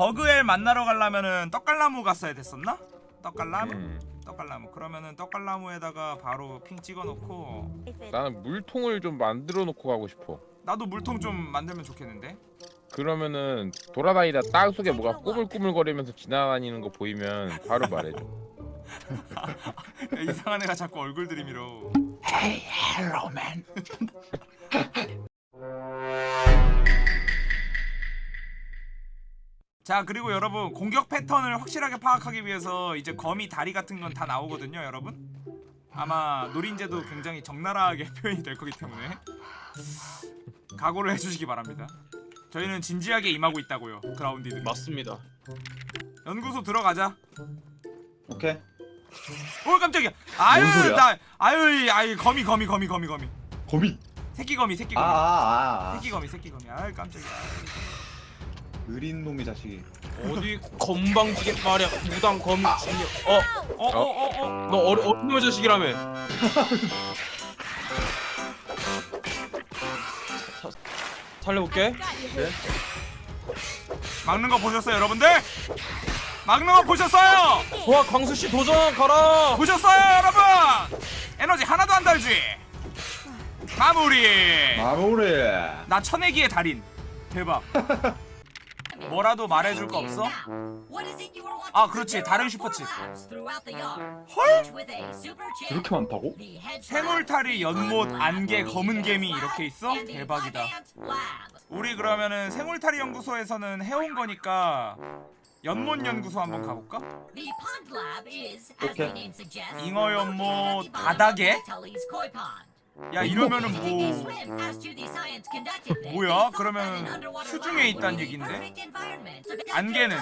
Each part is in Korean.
버그엘 만나러 가려면은 떡갈나무 갔어야 됐었나? 떡갈나무? 음, 떡갈나무 그러면은 떡갈나무에다가 바로 핑 찍어놓고 나는 물통을 좀 만들어 놓고 가고 싶어. 나도 물통 좀 만들면 좋겠는데 그러면은 돌아다니다 땅 속에 뭐가 꾸물꾸물거리면서 지나다니는 거 보이면 바로 말해줘. 야, 이상한 애가 자꾸 얼굴 들이밀어 Hey, hello, man. 자 그리고 여러분 공격 패턴을 확실하게 파악하기 위해서 이제 거미 다리 같은 건 다 나오거든요 여러분 아마 노린재도 굉장히 적나라하게 표현이 될 거기 때문에 각오를 해주시기 바랍니다 저희는 진지하게 임하고 있다고요 그라운디들 맞습니다. 연구소 들어가자 오케이. 오 깜짝이야 아유 소리야? 나 아유 아유 거미 거미 거미 거미 거미 거미. 새끼 거미 새끼 아, 거미 아, 아. 아. 새끼 거미 새끼 거미 아유 깜짝이야 느린 놈의 자식이. 어디 건방지게 말이야 무당 검 중력. 어, 어어어어 너 어리 어린 놈의 자식이라며. 사- 살려볼게. 막는 거 보셨어요 여러분들 막는 거 보셨어요 와 광수 씨 도전 가라. 보셨어요 여러분 에너지 하나도 안 달지 마무리 마무리. 나 천내기의 달인 대박 뭐라도 말해줄 거 없어? 아 그렇지 다른 슈퍼칩 헐? 그렇게 많다고? 생울타리 연못 안개 검은 개미 이렇게 있어? 대박이다 우리 그러면은 생울타리 연구소에서는 해온 거니까 연못 연구소 한번 가볼까? 오케이 잉어 연못 바닥에? 야 이러면은 뭐 뭐야? 그러면 수중에 있다는 얘긴데? 안개는? 안개는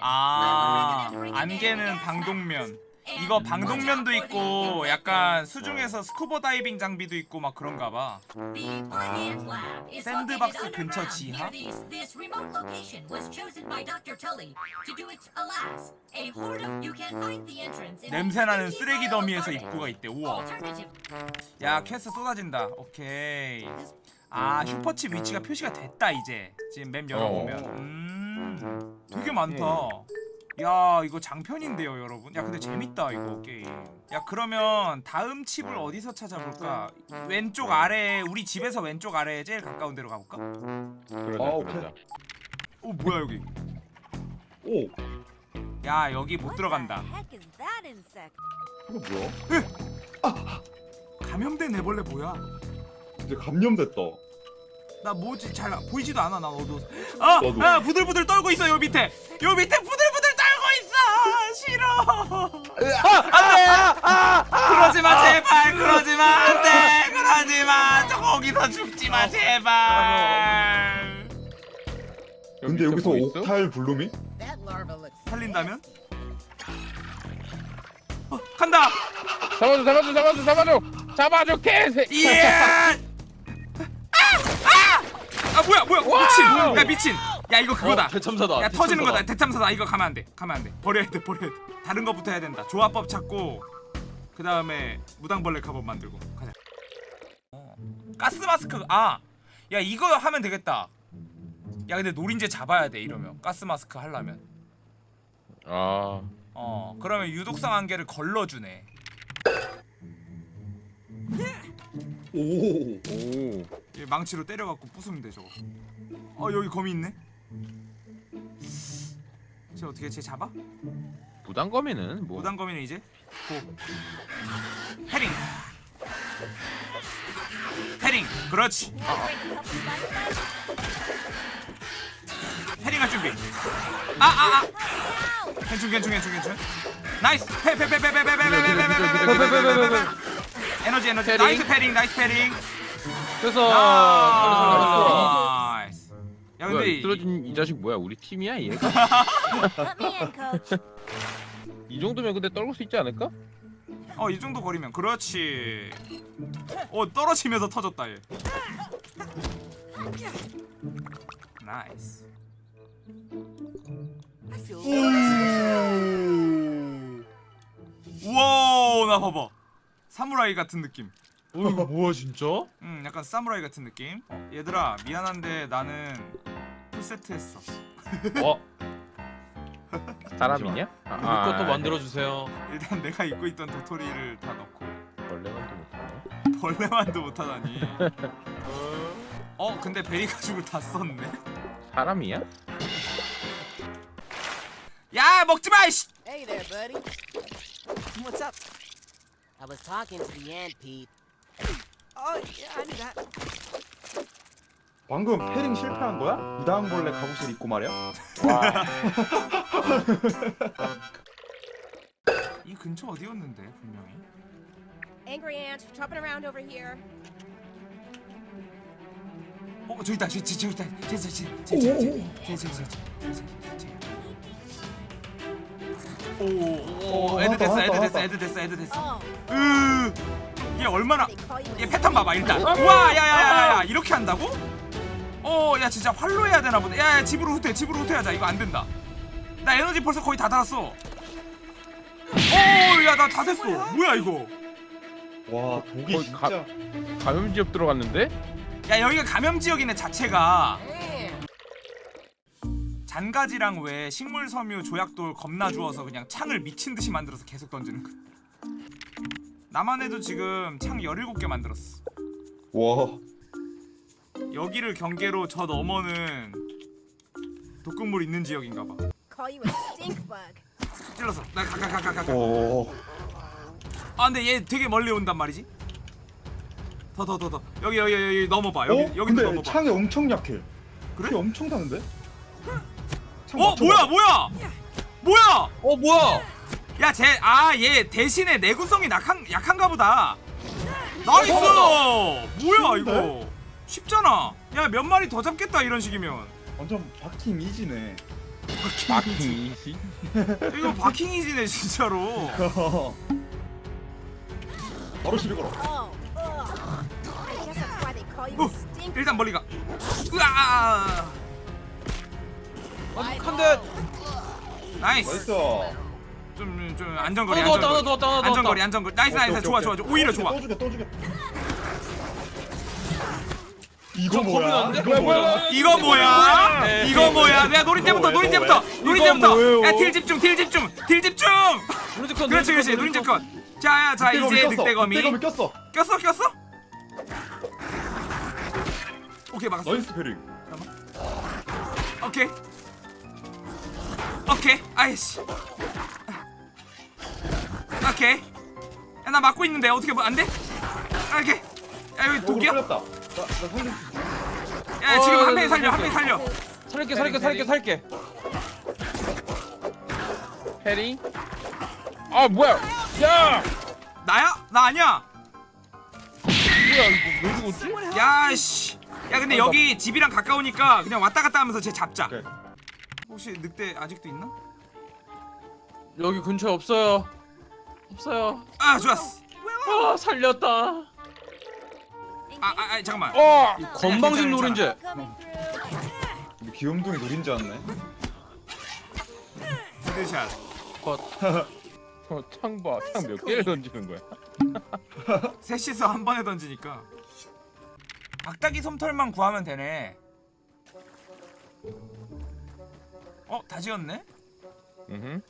아 안개는 방독면 이거 방독면도 있고 약간 수중에서 스쿠버 다이빙 장비도 있고 막 그런가 봐. 샌드박스 근처 지하? 냄새나는 쓰레기 더미에서 입구가 있대. 우와. 야 퀘스트 쏟아진다. 오케이. 아 슈퍼칩 위치가 표시가 됐다 이제. 지금 map 열어보면. 음 되게 많다 야 이거 장편인데요 여러분? 야 근데 재밌다 이거 게임. 야 그러면 다음 칩을 어디서 찾아볼까? 왼쪽 아래 우리 집에서 왼쪽 아래에 제일 가까운 데로 가볼까? 그러자, 아. 그러자. 어 뭐야 여기? 오, 야 여기 못 들어간다. 이거 뭐야? 감염된 애벌레 뭐야? 이제 감염됐다. 나 뭐지? 잘 보이지도 않아 나 어두워서. 아! 나도. 아! 부들부들 떨고 있어 요 밑에. 요 밑에 떨고 싫어 안돼 그러지 마 제발 그러지 마 안돼 그러지 마 저 거기서 죽지 마 제발 근데 여기서 뭐? 옥탈 블루미? 살린다면? 어, 간다 잡아줘, 잡아줘, 잡아줘, 잡아줘, 잡아줘, 개새. 예! 아! 아! 아 뭐야 뭐야 미친 야 미친 야 이거 그거다. 어, 대참사다. 야 터지는 대참사다. 거다 대참사다. 이거 가면 안 돼. 가면 안 돼. 버려야 돼 버려야 돼. 다른 거부터 해야 된다. 조합법 찾고 그 다음에 무당벌레 갑옷 만들고. 가자. 어. 가스 마스크. 아 야 이거 하면 되겠다. 야 근데 노린재 잡아야 돼 이러면. 가스 마스크 하려면. 아, 어 그러면 유독성 안개를 걸러주네. 오, 오, 이 망치로 때려갖고 부수면 돼 저거. 어 여기 거미 있네 쟤 어떻게 쟤 잡아? 부담거미는 뭐. 무당거미는 이제 고 헤링 헤링 그렇지 헤링 할 준비 아아아 괜춘 괜춘 괜춘 괜춘 나이스 페페페페페페페페페페페페페페페페 에너지 에너지 패링. 나이스 패링 나이스 패링 그래서 쓰러진 이 자식 뭐야? 우리 팀이야 얘가? 이 정도면 근데 떨굴 수 있지 않을까? 어이 정도 거리면 그렇지 어 떨어지면서 터졌다 얘 nice 우와 나 봐봐 사무라이 같은 느낌 어 이거 뭐야 진짜? 음 약간 사무라이 같은 느낌 얘들아 미안한데 나는 풀세트 했어 어? 사람이냐? 아, 우리 것도 아, 만들어 주세요. 일단 내가 입고 있던 도토리를 다 넣고 원래만도 못하네. 벌레만도 못하다니. 어 근데 베리 가죽을 다 썼네. 사람이야? 야 먹지 마. 이씨. Hey there, buddy. What's up? I was talking to the ant, Pete. Oh, yeah, I knew that. 방금 parrying 실패한 거야? 무당벌레 갑옷을 입고 말이야? 이 근처 어디였는데 분명히? Angry ant chopping around over here. 어 저기 있다 저기 저기 있다 저기 저기 저기 저기 저기 저기 오오 add 됐어 add 됐어 add 됐어 add 됐어 으얘 얼마나 얘 패턴 봐봐 일단 우와 야야야야 이렇게 한다고? 어, 야 진짜 활로 해야 되나 보다. 야, 야 집으로 후퇴, 집으로 후퇴하자. 이거 안 된다. 나 에너지 벌써 거의 다 달았어. 어, 야 나 다 됐어. 뭐야 이거? 와 독이 거의 가- 진짜 감염 지역 들어갔는데? 야 여기가 감염 지역이네 자체가. Damn. 잔가지랑 왜 식물 섬유 조약돌 겁나 주워서 그냥 창을 미친 듯이 만들어서 계속 던지는 거. 나만 해도 지금 창 17개 만들었어. 와 여기를 경계로 저 너머는 독극물 있는 지역인가 봐. call you a stink bug. 찔렀어. 나가가가가 가. 가. 오. 아 근데 얘 되게 멀리 온단 말이지. 더 더 더 더. 여기 여기 여기 넘어봐. 여기 어? 근데 넘어봐. 창이 엄청 약해 그래? 피 엄청 타는데? 창어 맞춰봐. 뭐야 뭐야 뭐야? 어 뭐야? 야쟤아얘 대신에 내구성이 약한 약한가 보다. 나이스. 어, 뭐야? 이거? 쉽잖아. 야 몇 마리 더 잡겠다 이런 식이면. 완전 박힘 이지네 마킹이시? 이거 바킹 이지네 진짜로. 바로 시비 걸어 어, 일단 멀리 가. 으아. 아직 한 대. 나이스. 나이스 좀좀 안전거리 안전거리. 안전거리. 안전거리. 나이스 나이스 좋아. 좋아 좋아. 오히려 좋아. 또 죽여 또 죽여 이거 저 뭐야? 이거? 뭐야? 이거 뭐야? 네. 이거 뭐야? 내가 노린 때부터 왜, 노린 왜? 때부터 노린 때부터. 뭐예요? 야딜 집중 딜 집중 딜 집중. 그렇지 그렇지 노린자 컷. 자야 자 이제 꼈어. 늑대거미. 늑대거미 꼈어 꼈어 꼈어? 오케이 막았어. nice parrying 오케이. 오케이. 아이씨. 오케이. 야, 나 막고 있는데 어떻게 뭐 안 돼? 아, 오케이. 야 여기 독이야? 야 어, 지금 어, 한 명이 어, 살려 어, 한 명이 살려. 살릴게 살릴게 살릴게 살릴게. 해리? 아 뭐야? 야! 나야? 나 아니야. 뭐야 이거 왜 죽었지? 야 씨. 야 근데 여기 집이랑 가까우니까 그냥 왔다 갔다 하면서 쟤 잡자. 오케이. 혹시 늑대 아직도 있나? 여기 근처에 없어요. 없어요. 아 좋았어. 아 살렸다. 아, 아, 아 잠깐만. 어! 건방진 through. 우리 귀염둥이 노린 줄 알았네 headshot. 컷. 어, 창 봐. 창 몇 개를 던지는 거야? 셋이서 한 번에 던지니까. 박다기 솜털만 구하면 되네. 어, 다 지었네? 음.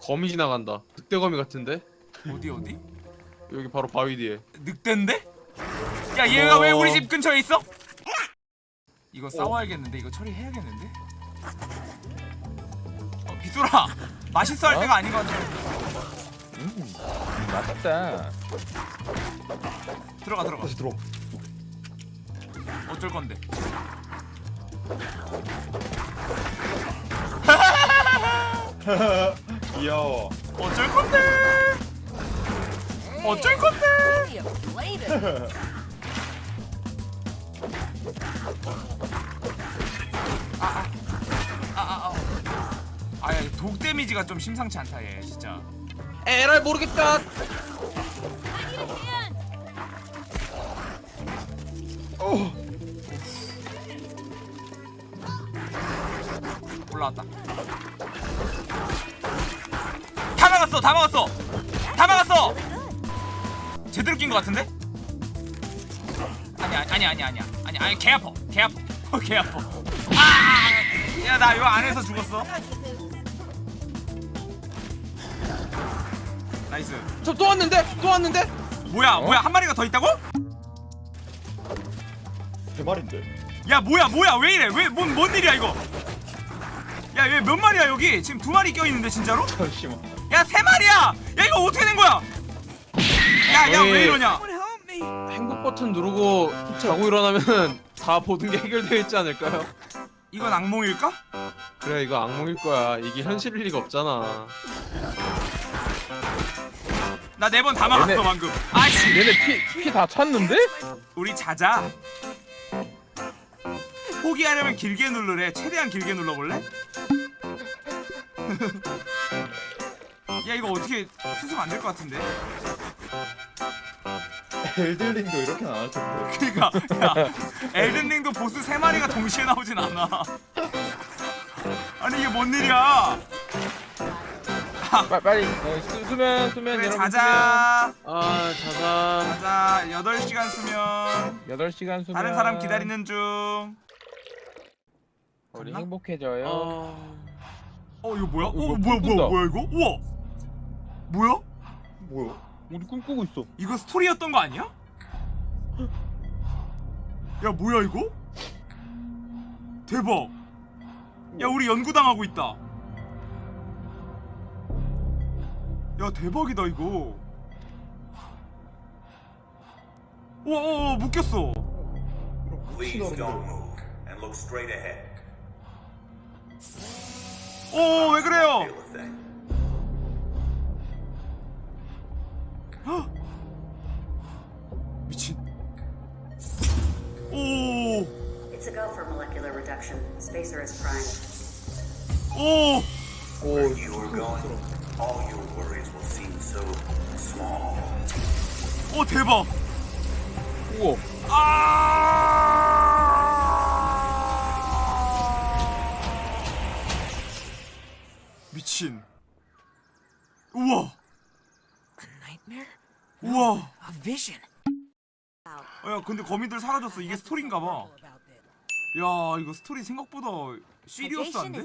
거미 지나간다. 늑대거미 같은데? 어디 어디? 여기 바로 바위 뒤에. 늑대인데? 야, 얘가 어. 왜 우리 집 근처에 있어? 이거 싸워야겠는데 이거 처리해야겠는데? 어, 비소라 맛있어 할 어? 때가 아닌 것 같아. 음. 맛있다. 들어가 들어가. 다시 들어 어쩔 건데? 귀여워 어쩔 건데? 어쩔 건데? You played it. 아아 아. 아 야 독 데미지가 좀 심상치 않다 얘 진짜. 에라이 모르겠다. 어 올라왔다. 다 막았어, 다 막았어, 다 막았어. 제대로 낀 것 같은데? 아니 아니 아니 아니 아니 아니 아니 개 아파, 개 아파, 개 아파. 아! 야나 이거 안에서 죽었어 나이스 저 또 왔는데? 또 왔는데? 뭐야 어? 뭐야 한 마리가 더 있다고? 대발인데. 야 뭐야 뭐야 왜 이래 왜뭔 뭔 일이야 이거 야얘몇 마리야 여기 지금 두 마리 껴있는데 진짜로? 잠시만. 야 세 마리야 야 이거 어떻게 된 거야 야 야 왜. 이러냐 행복 버튼 누르고 자고 일어나면 다 모든 게 해결되어 있지 않을까요? 이건 악몽일까? 그래 이거 악몽일 거야. 이게 현실일 리가 없잖아. 나 네 번 다 막았어 얘네- 방금 아이씨 얘네 피 피 다 찼는데? 우리 자자 포기하려면 길게 누르래 최대한 길게 눌러볼래? 야 이거 어떻게 수습 안 될 것 같은데 엘들링도 이렇게는 안할 텐데. 그니까 야 엘든링도 보스 세 마리가 동시에 나오진 않아 아니 이게 뭔 일이야 빨리 빨리 어, 수, 수면 수면 그래 여러분 자자 아 자자. 자자 8시간 수면 수면 8시간 수면 다른 사람 기다리는 중 우리 갔나? 행복해져요 어... 어 이거 뭐야? 어, 이거 뭐야 뭐야. 뭐야 이거? 우와 뭐야? 뭐야? 우리 꿈꾸고 있어 이거 스토리였던 거 아니야? 야 뭐야 이거? 대박 야 우리 연구당하고 있다 야 대박이다 이거 와어 묶였어 Please don't move and look straight ahead. 어왜 그래요? 미친 오 It's a go for molecular reduction. Spacer is primed. 오! Where you are going, all your worries will seem so small. 오 대박! 우와 아! 우와. A vision. 어, 야 근데 거미들 사라졌어. 이게 스토리인가 봐. 야 이거 스토리 생각보다 시리어스한데?